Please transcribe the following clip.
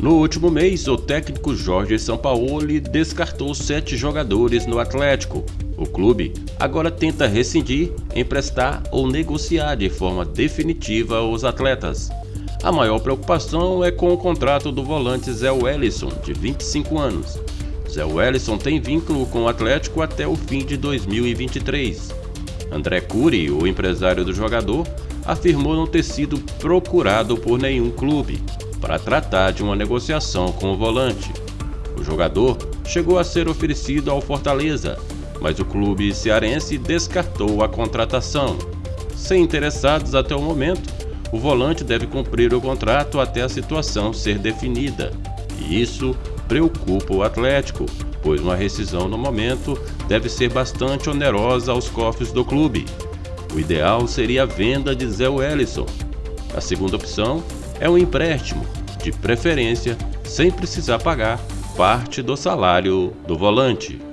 No último mês, o técnico Jorge Sampaoli descartou sete jogadores no Atlético. O clube agora tenta rescindir, emprestar ou negociar de forma definitiva os atletas. A maior preocupação é com o contrato do volante Zé Wellison, de 25 anos. Zé Wellison tem vínculo com o Atlético até o fim de 2023. André Cury, o empresário do jogador, afirmou não ter sido procurado por nenhum clube para tratar de uma negociação com o volante. O jogador chegou a ser oferecido ao Fortaleza, mas o clube cearense descartou a contratação. Sem interessados até o momento, o volante deve cumprir o contrato até a situação ser definida. E isso preocupa o Atlético, pois uma rescisão no momento deve ser bastante onerosa aos cofres do clube. O ideal seria a venda de Zé Wellison. A segunda opção é um empréstimo, de preferência sem precisar pagar parte do salário do volante.